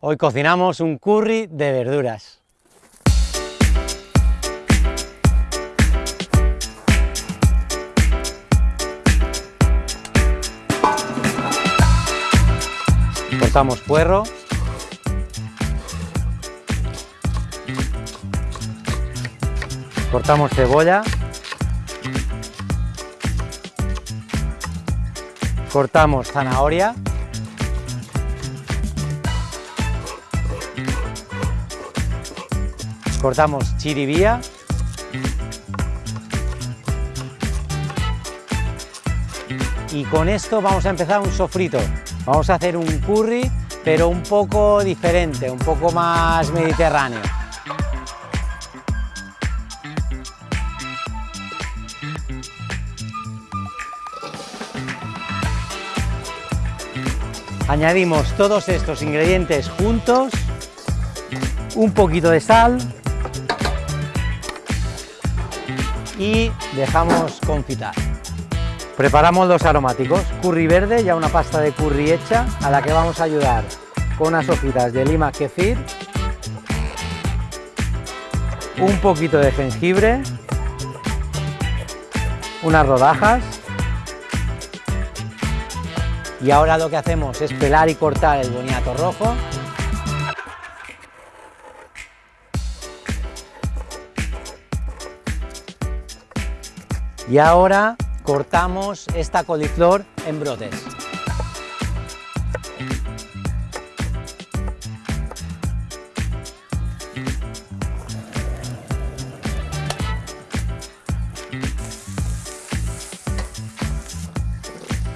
Hoy cocinamos un curry de verduras. Cortamos puerro. Cortamos cebolla. Cortamos zanahoria. Cortamos chiribía, y con esto vamos a empezar un sofrito. Vamos a hacer un curry, pero un poco diferente, un poco más mediterráneo. Añadimos todos estos ingredientes juntos, un poquito de sal, y dejamos confitar. Preparamos los aromáticos, curry verde, ya una pasta de curry hecha, a la que vamos a ayudar con unas hojitas de lima kefir, un poquito de jengibre, unas rodajas, y ahora lo que hacemos es pelar y cortar el boniato rojo Y ahora cortamos esta coliflor en brotes.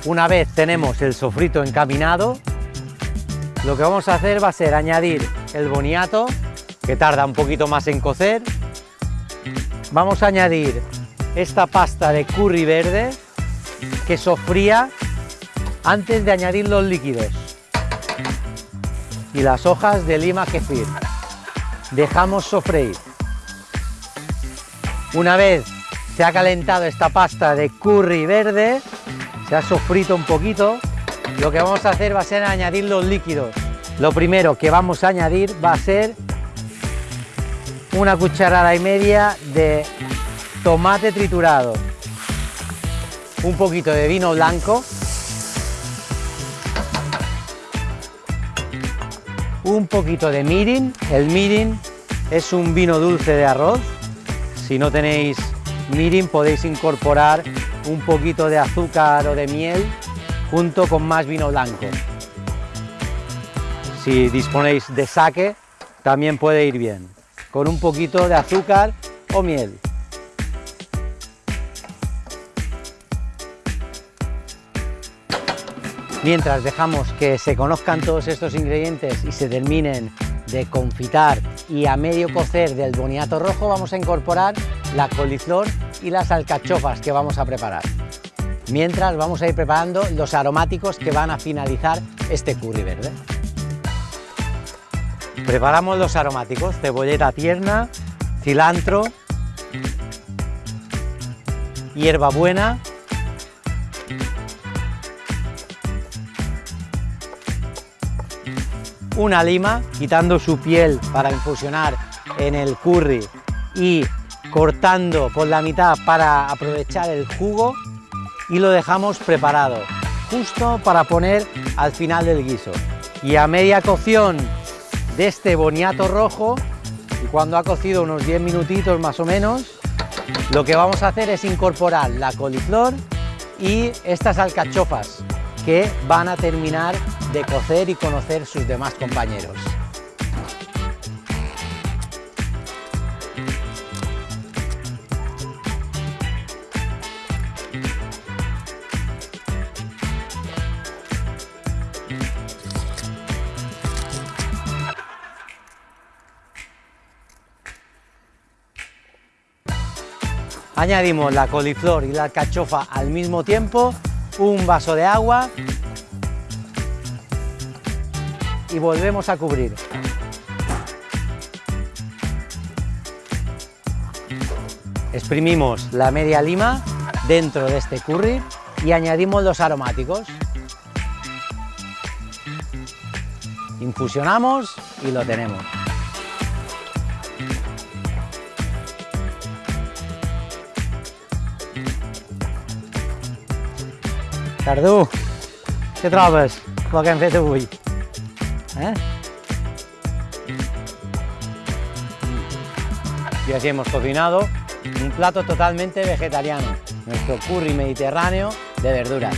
Una vez tenemos el sofrito encaminado, lo que vamos a hacer va a ser añadir el boniato, que tarda un poquito más en cocer. Vamos a añadir esta pasta de curry verde que sofría antes de añadir los líquidos y las hojas de lima kefir. Dejamos sofreír. Una vez se ha calentado esta pasta de curry verde, se ha sofrito un poquito, lo que vamos a hacer va a ser añadir los líquidos. Lo primero que vamos a añadir va a ser una cucharada y media de tomate triturado, un poquito de vino blanco, un poquito de mirin, el mirin es un vino dulce de arroz, si no tenéis mirin podéis incorporar un poquito de azúcar o de miel junto con más vino blanco. Si disponéis de saque también puede ir bien, con un poquito de azúcar o miel. Mientras dejamos que se conozcan todos estos ingredientes y se terminen de confitar y a medio cocer del boniato rojo vamos a incorporar la coliflor y las alcachofas que vamos a preparar. Mientras vamos a ir preparando los aromáticos que van a finalizar este curry verde. Preparamos los aromáticos, cebolleta tierna, cilantro, hierbabuena, una lima, quitando su piel para infusionar en el curry y cortando por la mitad para aprovechar el jugo y lo dejamos preparado, justo para poner al final del guiso. Y a media cocción de este boniato rojo, y cuando ha cocido unos 10 minutitos más o menos, lo que vamos a hacer es incorporar la coliflor y estas alcachofas que van a terminar de cocer y conocer sus demás compañeros. Añadimos la coliflor y la alcachofa al mismo tiempo, un vaso de agua y volvemos a cubrir. Exprimimos la media lima dentro de este curry y añadimos los aromáticos. Infusionamos y lo tenemos. Cardú, què trobes el que hem? ¿Eh? Y así hemos cocinado un plato totalmente vegetariano, nuestro curry mediterráneo de verduras.